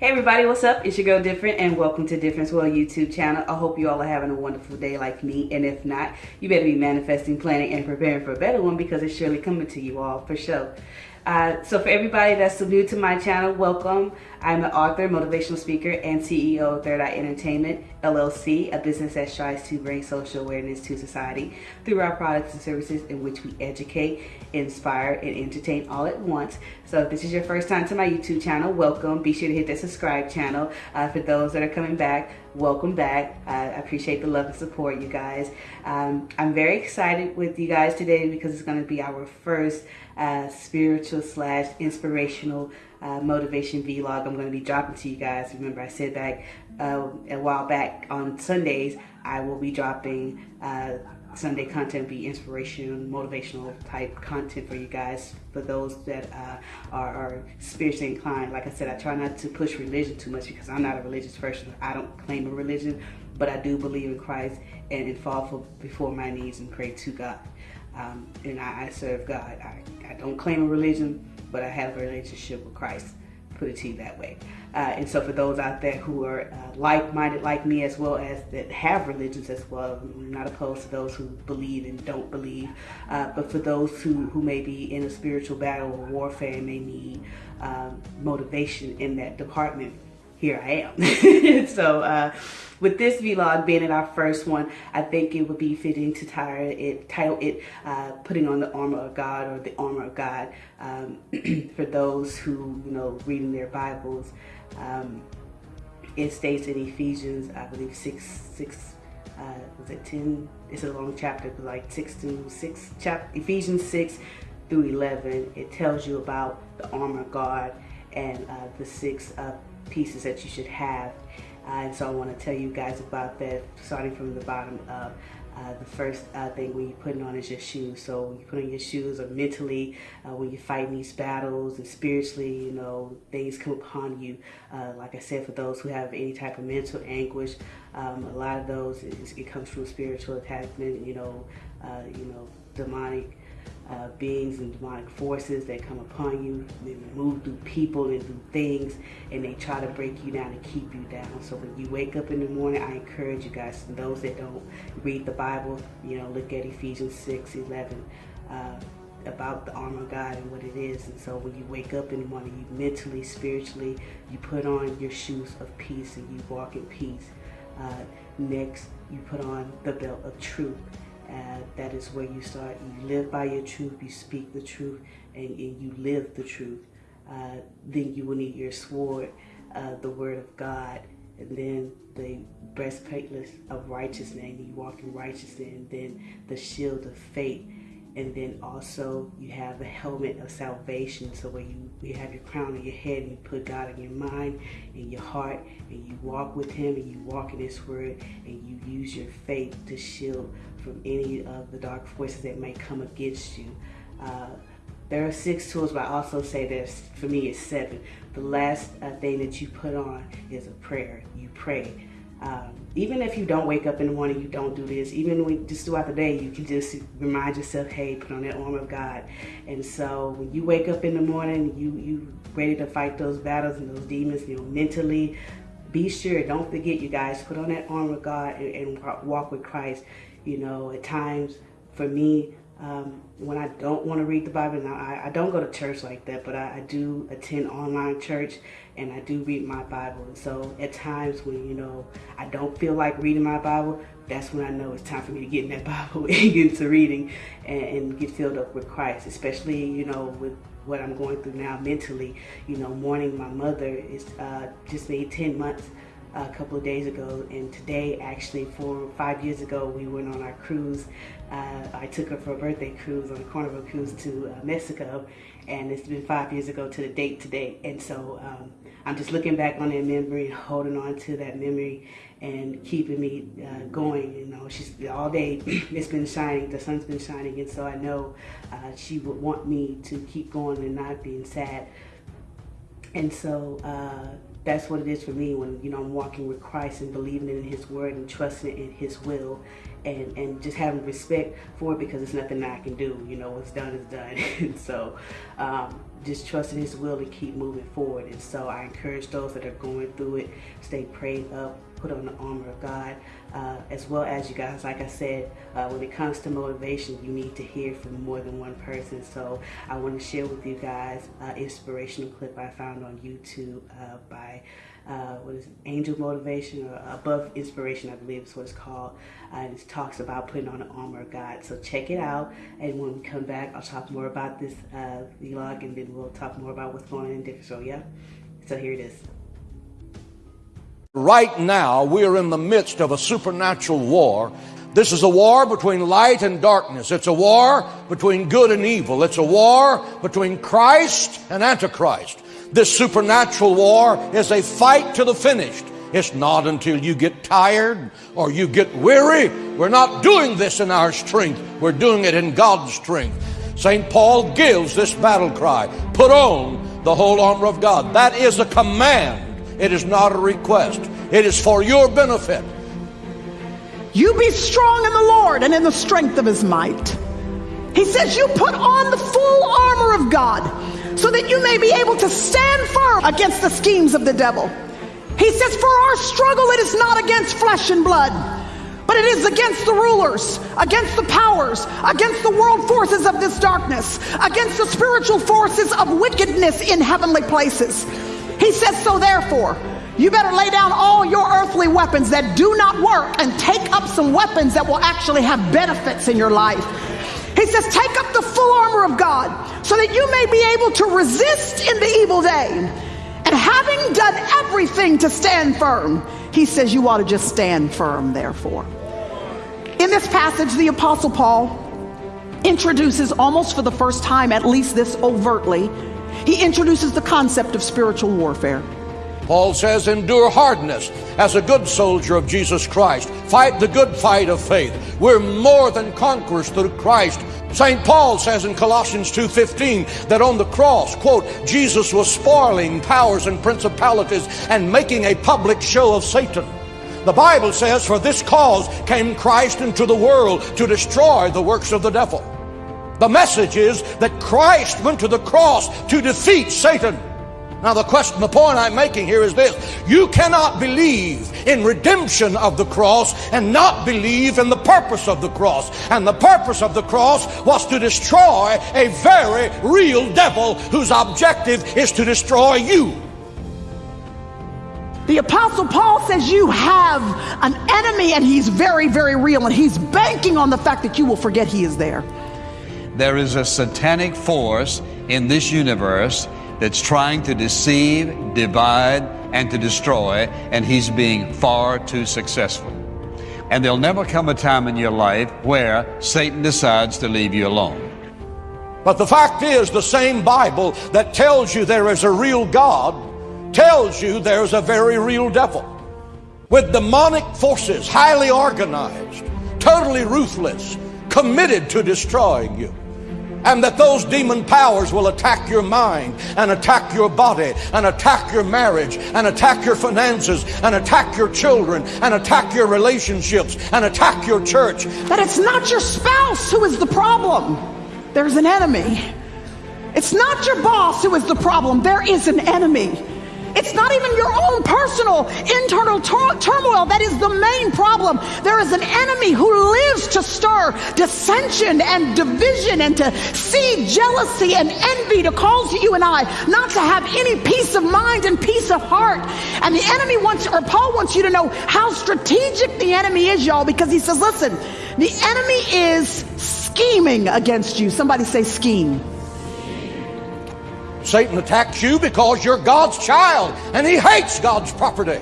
Hey everybody, what's up? It's your girl Different and welcome to Difference World YouTube channel. I hope you all are having a wonderful day like me and if not, you better be manifesting, planning, and preparing for a better one because it's surely coming to you all for sure. Uh, so for everybody that's new to my channel, welcome. I'm an author, motivational speaker, and CEO of Third Eye Entertainment, LLC, a business that strives to bring social awareness to society through our products and services in which we educate, inspire, and entertain all at once. So if this is your first time to my YouTube channel, welcome. Be sure to hit that subscribe channel. Uh, for those that are coming back, welcome back. Uh, I appreciate the love and support, you guys. Um, I'm very excited with you guys today because it's going to be our first uh, spiritual slash inspirational uh, motivation vlog I'm going to be dropping to you guys. Remember I said back uh, a while back on Sundays I will be dropping uh, Sunday content be inspirational, motivational type content for you guys. For those that uh, are, are, spiritually inclined, like I said, I try not to push religion too much because I'm not a religious person. I don't claim a religion, but I do believe in Christ and, and fall for, before my knees and pray to God. Um, and I, I, serve God. I, I don't claim a religion, but I have a relationship with Christ. Put it to you that way. Uh, and so for those out there who are uh, like-minded like me as well as that have religions as well, I'm not opposed to those who believe and don't believe, uh, but for those who, who may be in a spiritual battle or warfare and may need um, motivation in that department, here I am. so uh, with this vlog being in our first one, I think it would be fitting to title it, title it uh, Putting on the Armor of God or the Armor of God um, for those who, you know, reading their Bibles. Um, it states in Ephesians, I believe 6, 6 uh, was it 10? It's a long chapter, but like 6 to 6, chap Ephesians 6 through 11. It tells you about the armor of God and uh, the six uh, pieces that you should have. Uh, and so I want to tell you guys about that, starting from the bottom up. Uh, the first uh, thing when you're putting on is your shoes. So when you put on your shoes or mentally, uh, when you're fighting these battles and spiritually, you know, things come upon you. Uh, like I said, for those who have any type of mental anguish, um, a lot of those, it, it comes from spiritual attachment, you know, uh, you know, demonic uh, beings and demonic forces that come upon you. They move through people and through things, and they try to break you down and keep you down. So when you wake up in the morning, I encourage you guys, those that don't read the Bible, you know, look at Ephesians 6, 11. Uh, about the armor of God and what it is. And so when you wake up in the morning, you mentally, spiritually, you put on your shoes of peace and you walk in peace. Uh, next, you put on the belt of truth and that is where you start. You live by your truth, you speak the truth, and, you live the truth. Uh, then you will need your sword, uh, the word of God, and then the breastplate of righteousness, and you walk in righteousness, and then the shield of faith and then also you have the helmet of salvation so where you, you have your crown on your head and you put God in your mind and your heart and you walk with him and you walk in his word and you use your faith to shield from any of the dark forces that may come against you. Uh, there are six tools, but I also say there's, for me, it's seven. The last uh, thing that you put on is a prayer. You pray. Um, even if you don't wake up in the morning, you don't do this, even when just throughout the day, you can just remind yourself, hey, put on that armor of God. And so when you wake up in the morning, you you ready to fight those battles and those demons, you know, mentally, be sure, don't forget, you guys, put on that armor of God and, and walk with Christ. You know, at times, for me, um, when I don't want to read the Bible, now I, I, don't go to church like that, but I, I, do attend online church and I do read my Bible. And so at times when, you know, I don't feel like reading my Bible, that's when I know it's time for me to get in that Bible and get into reading and, and get filled up with Christ, especially, you know, with what I'm going through now mentally. You know, mourning my mother is uh, just made 10 months a couple of days ago and today actually four five years ago we went on our cruise. Uh, I took her for a birthday cruise on a carnival cruise to uh, Mexico and it's been five years ago to the date today. And so um, I'm just looking back on that memory holding on to that memory and keeping me uh, going you know. She's all day it's been shining the sun's been shining and so I know uh, she would want me to keep going and not being sad. And so uh, that's what it is for me when you know I'm walking with Christ and believing in His word and trusting in His will and, and just having respect for it because it's nothing I can do. You know, what's done is done. and so um, just trusting his will to keep moving forward. And so I encourage those that are going through it, stay prayed up, put on the armor of God, uh, as well as you guys, like I said, uh, when it comes to motivation, you need to hear from more than one person. So I want to share with you guys an inspirational clip I found on YouTube uh, by uh, what is it, Angel Motivation or Above Inspiration, I believe is what it's called. Uh, it talks about putting on the armor of God. So check it out. And when we come back, I'll talk more about this uh, vlog and then we'll talk more about what's going on in. So yeah, so here it is. Right now, we are in the midst of a supernatural war. This is a war between light and darkness. It's a war between good and evil. It's a war between Christ and Antichrist. This supernatural war is a fight to the finish. It's not until you get tired or you get weary. We're not doing this in our strength. We're doing it in God's strength. St. Paul gives this battle cry put on the whole armor of God. That is a command. It is not a request. It is for your benefit. You be strong in the Lord and in the strength of his might. He says, You put on the full armor of God so that you may be able to stand firm against the schemes of the devil. He says, For our struggle, it is not against flesh and blood, but it is against the rulers, against the powers, against the world forces of this darkness, against the spiritual forces of wickedness in heavenly places. He says, So therefore, you better lay down all your earthly weapons that do not work and take up some weapons that will actually have benefits in your life. He says, Take up the full armor of God so that you may be able to resist in the evil day. And having done everything to stand firm, he says, You ought to just stand firm, therefore. In this passage, the Apostle Paul introduces almost for the first time, at least this overtly, he introduces the concept of spiritual warfare. Paul says, endure hardness as a good soldier of Jesus Christ. Fight the good fight of faith. We're more than conquerors through Christ. St. Paul says in Colossians 2.15 that on the cross, quote, Jesus was spoiling powers and principalities and making a public show of Satan. The Bible says, for this cause came Christ into the world to destroy the works of the devil. The message is that Christ went to the cross to defeat Satan. Now, the question, the point I'm making here is this you cannot believe in redemption of the cross and not believe in the purpose of the cross. And the purpose of the cross was to destroy a very real devil whose objective is to destroy you. The Apostle Paul says you have an enemy and he's very, very real, and he's banking on the fact that you will forget he is there there is a satanic force in this universe that's trying to deceive, divide, and to destroy, and he's being far too successful. And there'll never come a time in your life where Satan decides to leave you alone. But the fact is, the same Bible that tells you there is a real God tells you there's a very real devil with demonic forces, highly organized, totally ruthless, committed to destroying you and that those demon powers will attack your mind and attack your body and attack your marriage and attack your finances and attack your children and attack your relationships and attack your church. That it's not your spouse who is the problem, there's an enemy. It's not your boss who is the problem, there is an enemy. It's not even your own personal internal tur- turmoil that is the main problem. There is an enemy who lives to stir dissension and division and to seed jealousy and envy to cause you and I not to have any peace of mind and peace of heart. And the enemy wants, or Paul wants you to know how strategic the enemy is, y'all, because he says, listen, the enemy is scheming against you. Somebody say scheme. Satan attacks you because you're God's child and he hates God's property.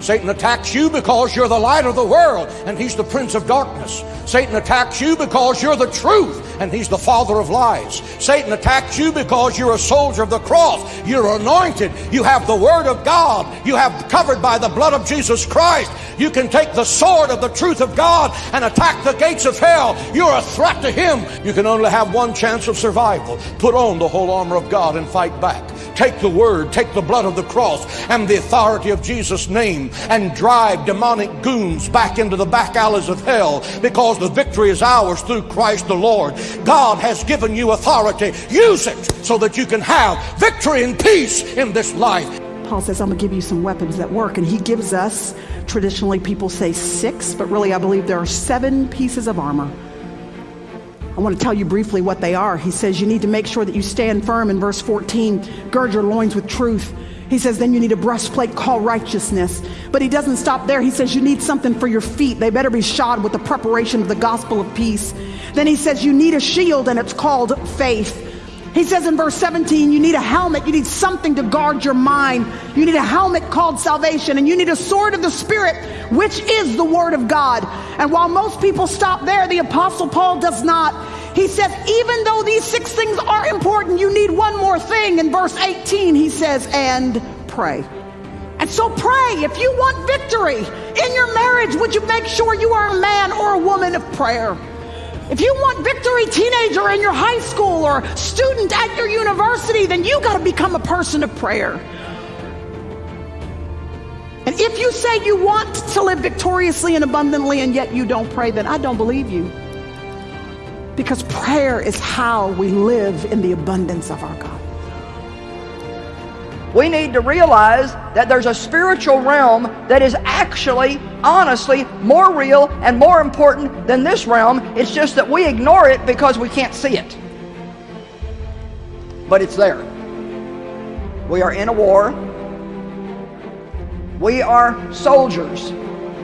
Satan attacks you because you're the light of the world and he's the prince of darkness. Satan attacks you because you're the truth and he's the father of lies. Satan attacks you because you're a soldier of the cross. You're anointed. You have the word of God. You have covered by the blood of Jesus Christ. You can take the sword of the truth of God and attack the gates of hell. You're a threat to him. You can only have one chance of survival. Put on the whole armor of God and fight back. Take the word, take the blood of the cross and the authority of Jesus' name and drive demonic goons back into the back alleys of hell because the victory is ours through Christ the Lord. God has given you authority. Use it so that you can have victory and peace in this life. Paul says, I'm going to give you some weapons that work. And he gives us, traditionally people say six, but really I believe there are seven pieces of armor. I want to tell you briefly what they are. He says you need to make sure that you stand firm in verse 14, gird your loins with truth. He says then you need a breastplate called righteousness. But he doesn't stop there. He says you need something for your feet. They better be shod with the preparation of the gospel of peace. Then he says you need a shield and it's called faith. He says in verse 17, you need a helmet. You need something to guard your mind. You need a helmet called salvation, and you need a sword of the Spirit, which is the Word of God. And while most people stop there, the Apostle Paul does not. He says, even though these six things are important, you need one more thing. In verse 18, he says, and pray. And so pray. If you want victory in your marriage, would you make sure you are a man or a woman of prayer? If you want victory, teenager in your high school or student at your university, then you got to become a person of prayer. And if you say you want to live victoriously and abundantly and yet you don't pray, then I don't believe you. Because prayer is how we live in the abundance of our God we need to realize that there's a spiritual realm that is actually, honestly, more real and more important than this realm. It's just that we ignore it because we can't see it. But it's there. We are in a war. We are soldiers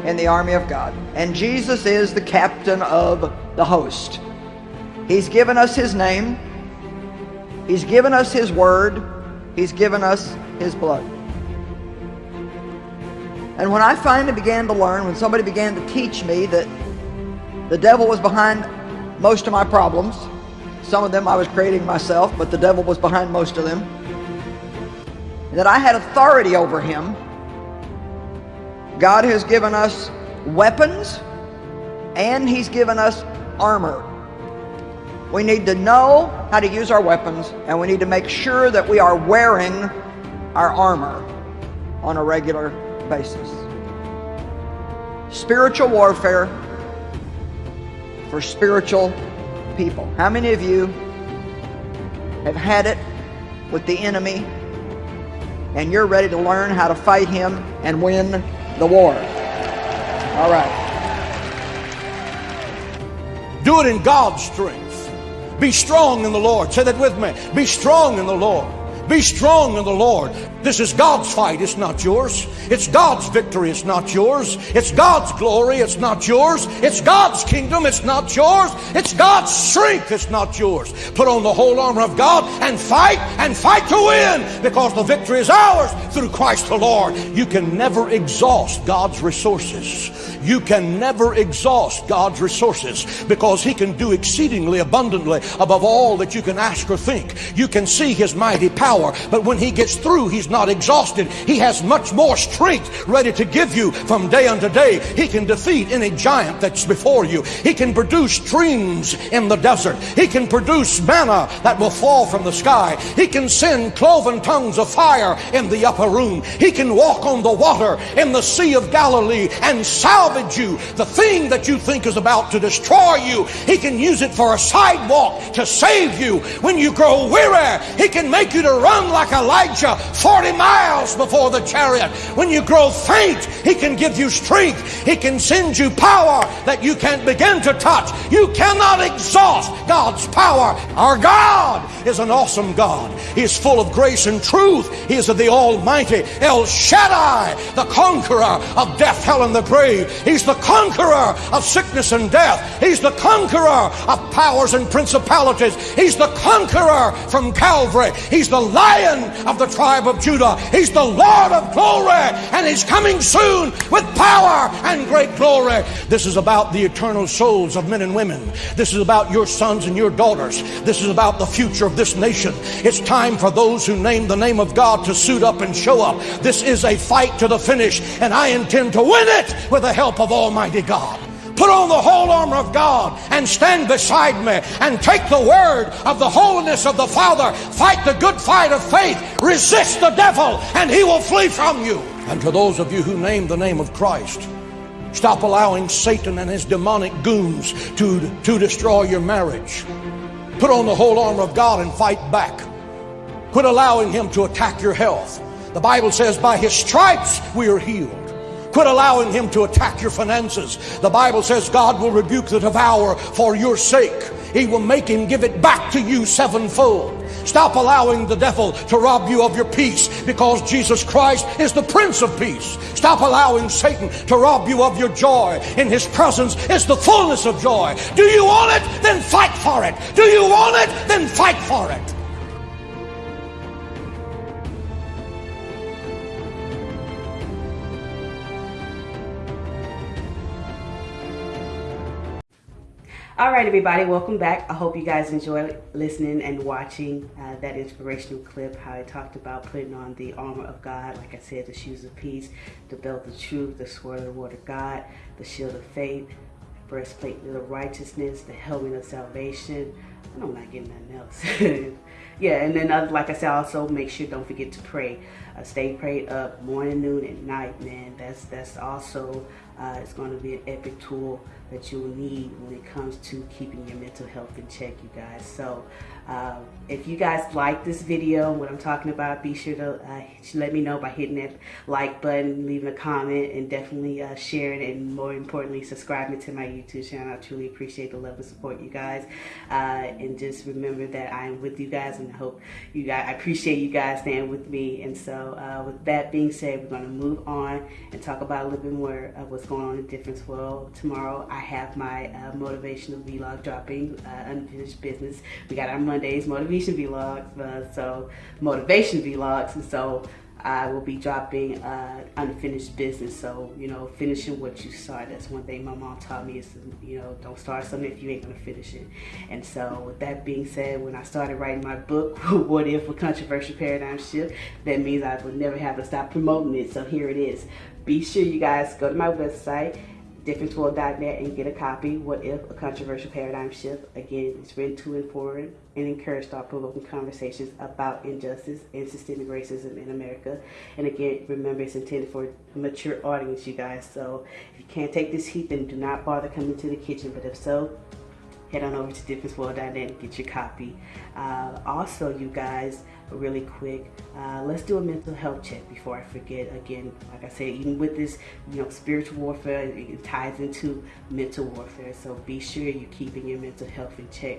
in the army of God. And Jesus is the captain of the host. He's given us his name. He's given us his word. He's given us his blood. And when I finally began to learn, when somebody began to teach me that the devil was behind most of my problems, some of them I was creating myself, but the devil was behind most of them, that I had authority over him, God has given us weapons and he's given us armor. We need to know how to use our weapons and we need to make sure that we are wearing our armor on a regular basis. Spiritual warfare for spiritual people. How many of you have had it with the enemy and you're ready to learn how to fight him and win the war? All right. Do it in God's strength. Be strong in the Lord. Say that with me. Be strong in the Lord. Be strong in the Lord. This is God's fight, it's not yours. It's God's victory, it's not yours. It's God's glory, it's not yours. It's God's kingdom, it's not yours. It's God's strength, it's not yours. Put on the whole armor of God and fight and fight to win because the victory is ours through Christ the Lord. You can never exhaust God's resources. You can never exhaust God's resources because He can do exceedingly abundantly above all that you can ask or think. You can see His mighty power, but when He gets through, He's not exhausted. He has much more strength ready to give you from day unto day. He can defeat any giant that's before you. He can produce streams in the desert. He can produce manna that will fall from the sky. He can send cloven tongues of fire in the upper room. He can walk on the water in the Sea of Galilee and salvage you. The thing that you think is about to destroy you, He can use it for a sidewalk to save you. When you grow weary, He can make you to run like Elijah 40 40 miles before the chariot. When you grow faint, He can give you strength. He can send you power that you can't begin to touch. You cannot exhaust God's power. Our God is an awesome God. He is full of grace and truth. He is the Almighty El Shaddai, the conqueror of death, hell, and the grave. He's the conqueror of sickness and death. He's the conqueror of powers and principalities. He's the conqueror from Calvary. He's the lion of the tribe of Judah. He's the Lord of glory, and He's coming soon with power and great glory. This is about the eternal souls of men and women. This is about your sons and your daughters. This is about the future of this nation. It's time for those who name the name of God to suit up and show up. This is a fight to the finish, and I intend to win it with the help of Almighty God. Put on the whole armor of God and stand beside me and take the word of the holiness of the Father. Fight the good fight of faith. Resist the devil and he will flee from you. And to those of you who name the name of Christ, stop allowing Satan and his demonic goons to, to destroy your marriage. Put on the whole armor of God and fight back. Quit allowing him to attack your health. The Bible says, by his stripes we are healed. Quit allowing him to attack your finances. The Bible says God will rebuke the devourer for your sake. He will make him give it back to you sevenfold. Stop allowing the devil to rob you of your peace because Jesus Christ is the Prince of Peace. Stop allowing Satan to rob you of your joy. In his presence is the fullness of joy. Do you want it? Then fight for it. Do you want it? Then fight for it. All right, everybody, welcome back. I hope you guys enjoy listening and watching uh, that inspirational clip, how I talked about putting on the armor of God, like I said, the shoes of peace, the belt of truth, the sword of the word of God, the shield of faith, breastplate of righteousness, the helmet of salvation. I'm not like getting nothing else. yeah, and then uh, like I said, also make sure don't forget to pray. Uh, stay prayed up morning, noon, and night, man. That's that's also uh, it's going to be an epic tool that you'll need when it comes to keeping your mental health in check, you guys. So uh, if you guys like this video, and what I'm talking about, be sure to uh, let me know by hitting that like button, leaving a comment, and definitely uh, sharing and more importantly, subscribing to my YouTube channel. I truly appreciate the love and support, you guys. Uh, and just remember that I am with you guys, and I hope you guys, I appreciate you guys staying with me. And so uh, with that being said, we're going to move on and talk about a little bit more of what's going on in Difference World. Tomorrow, I have my uh, motivational vlog dropping, Unfinished Business. We got our Mondays motivation vlogs, uh, so motivation vlogs, and so I will be dropping uh, unfinished business. So you know, finishing what you start. That's one thing my mom taught me is you know don't start something if you ain't gonna finish it. And so with that being said, when I started writing my book, What If a Controversial Paradigm Shift, that means I would never have to stop promoting it. So here it is. Be sure you guys go to my website differenceworld.net, and get a copy. What if a controversial paradigm shift? Again, it's written to inform and encourage thought-provoking conversations about injustice and systemic racism in America. And again, remember it's intended for a mature audience, you guys. So if you can't take this heat, then do not bother coming to the kitchen. But if so, head on over to differenceworld.net and get your copy. Uh, also, you guys, really quick, uh, let's do a mental health check before I forget. Again, like I said, even with this, you know, spiritual warfare, it ties into mental warfare. So be sure you're keeping your mental health in check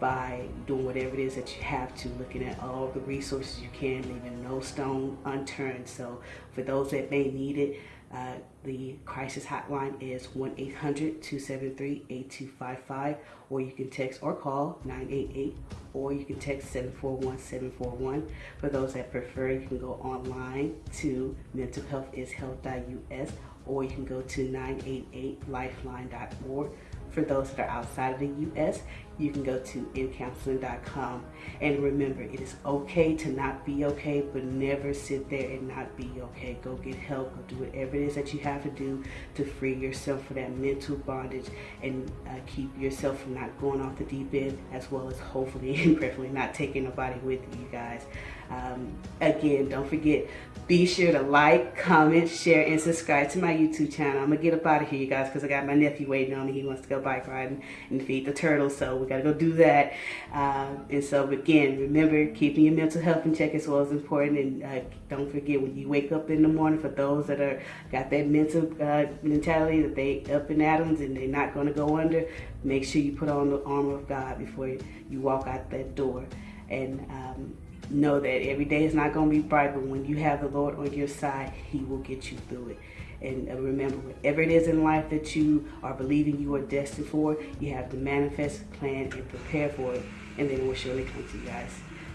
by doing whatever it is that you have to, looking at all the resources you can, leaving no stone unturned. So for those that may need it, uh, the crisis hotline is 1-800-273-8255 or you can text or call 988 or you can text 741-741. For those that prefer, you can go online to mentalhealthishealth.us or you can go to 988lifeline.org for those that are outside of the U.S., you can go to ncounseling.com. And remember, it is okay to not be okay, but never sit there and not be okay. Go get help. Go do whatever it is that you have to do to free yourself from that mental bondage and uh, keep yourself from not going off the deep end, as well as hopefully and preferably not taking nobody with you guys. Um, again, don't forget, be sure to like, comment, share, and subscribe to my YouTube channel. I'm going to get up out of here, you guys, because I got my nephew waiting on me. He wants to go bike riding and feed the turtles, so we got to go do that. Uh, and so, again, remember, keeping your mental health in check as well is important. And uh, don't forget, when you wake up in the morning, for those that are got that mental uh, mentality that they up in atoms and they're not going to go under, make sure you put on the armor of God before you walk out that door. And um, know that every day is not going to be bright, but when you have the Lord on your side, He will get you through it. And uh, remember, whatever it is in life that you are believing you are destined for, you have to manifest, plan, and prepare for it. And then it will surely come to you guys.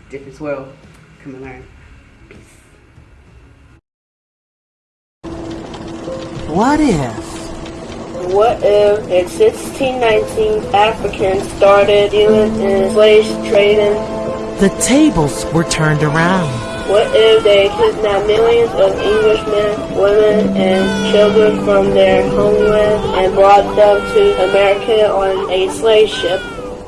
Difference world. Come and learn. Peace. What if? What if in 1619 Africans started dealing in slave trading the tables were turned around. What if they kidnapped millions of Englishmen, women, and children from their homeland and brought them to America on a slave ship?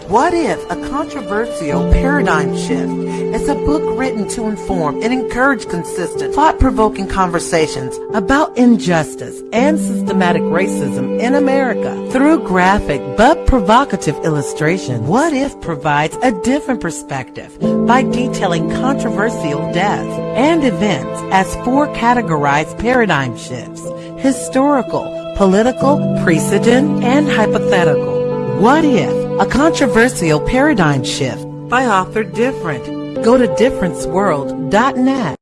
What if a controversial paradigm shift is a book written to inform and encourage consistent, thought-provoking conversations about injustice and systematic racism in America through graphic but provocative illustration? What if provides a different perspective by detailing controversial deaths and events as four categorized paradigm shifts: historical, political, precedent, and hypothetical. What if a controversial paradigm shift by author Different? Go to differenceworld.net.